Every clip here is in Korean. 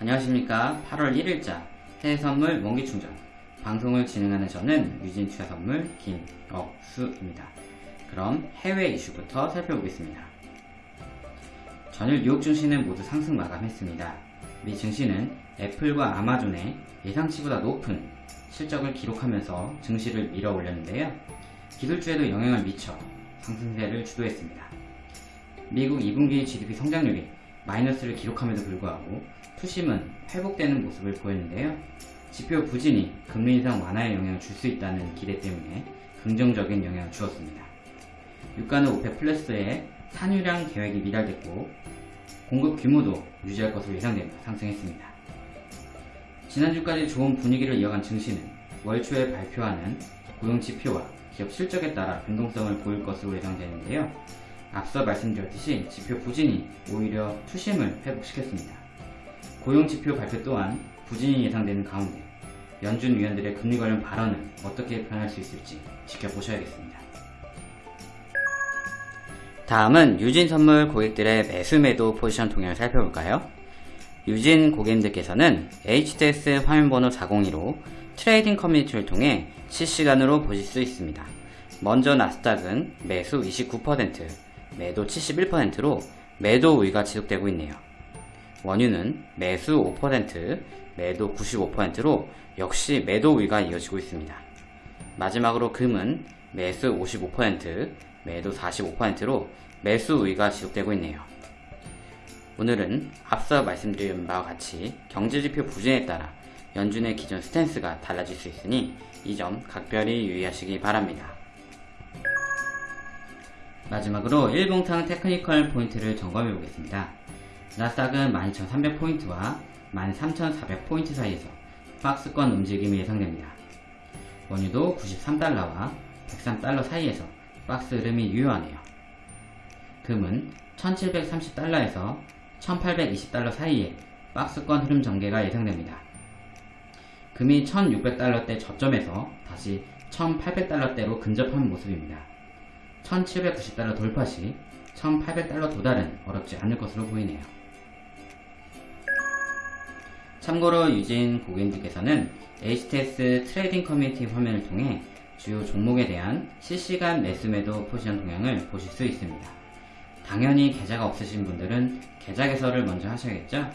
안녕하십니까 8월 1일자 해외선물 원기충전 방송을 진행하는 저는 유진투자선물 김억수입니다. 그럼 해외 이슈부터 살펴보겠습니다. 전일 뉴욕 증시는 모두 상승 마감했습니다. 미 증시는 애플과 아마존의 예상치보다 높은 실적을 기록하면서 증시를 밀어 올렸는데요. 기술주에도 영향을 미쳐 상승세를 주도했습니다. 미국 2분기 GDP 성장률이 마이너스를 기록함에도 불구하고 투심은 회복되는 모습을 보였는데요. 지표 부진이 금리 인상 완화에 영향을 줄 수 있다는 기대 때문에 긍정적인 영향을 주었습니다. 유가는 오페 플러스의 산유량 계획이 미달됐고 공급 규모도 유지할 것으로 예상되며 상승했습니다. 지난주까지 좋은 분위기를 이어간 증시는 월 초에 발표하는 고용 지표와 기업 실적에 따라 변동성을 보일 것으로 예상되는데요. 앞서 말씀드렸듯이 지표 부진이 오히려 투심을 회복시켰습니다. 고용 지표 발표 또한 부진이 예상되는 가운데 연준 위원들의 금리 관련 발언은 어떻게 변할 수 있을지 지켜보셔야겠습니다. 다음은 유진 선물 고객들의 매수 매도 포지션 동향을 살펴볼까요? 유진 고객님들께서는 HTS 화면번호 402로 트레이딩 커뮤니티를 통해 실시간으로 보실 수 있습니다. 먼저 나스닥은 매수 29%, 매도 71%로 매도 우위가 지속되고 있네요. 원유는 매수 5%, 매도 95%로 역시 매도 우위가 이어지고 있습니다. 마지막으로 금은 매수 55%, 매도 45%로 매수 우위가 지속되고 있네요. 오늘은 앞서 말씀드린 바와 같이 경제지표 부진에 따라 연준의 기존 스탠스가 달라질 수 있으니 이 점 각별히 유의하시기 바랍니다. 마지막으로 일봉상 technical 포인트를 점검해 보겠습니다. 나스닥은 12,300포인트와 13,400포인트 사이에서 박스권 움직임이 예상됩니다. 원유도 93달러와 103달러 사이에서 박스 흐름이 유효하네요. 금은 1730달러에서 1820달러 사이에 박스권 흐름 전개가 예상됩니다. 금이 1600달러대 저점에서 다시 1800달러대로 근접한 모습입니다. 1790달러 돌파 시 1800달러 도달은 어렵지 않을 것으로 보이네요. 참고로 유진 고객님들께서는 HTS 트레이딩 커뮤니티 화면을 통해 주요 종목에 대한 실시간 매수매도 포지션 동향을 보실 수 있습니다. 당연히 계좌가 없으신 분들은 계좌 개설을 먼저 하셔야겠죠?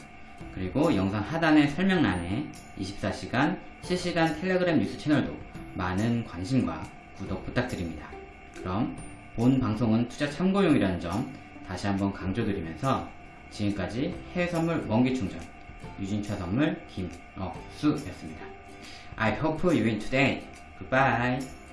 그리고 영상 하단의 설명란에 24시간 실시간 텔레그램 뉴스 채널도 많은 관심과 구독 부탁드립니다. 그럼 본 방송은 투자 참고용이라는 점 다시 한번 강조드리면서 지금까지 해외선물 원기충전 유진차 선물 김억수였습니다. I hope you win today. Goodbye.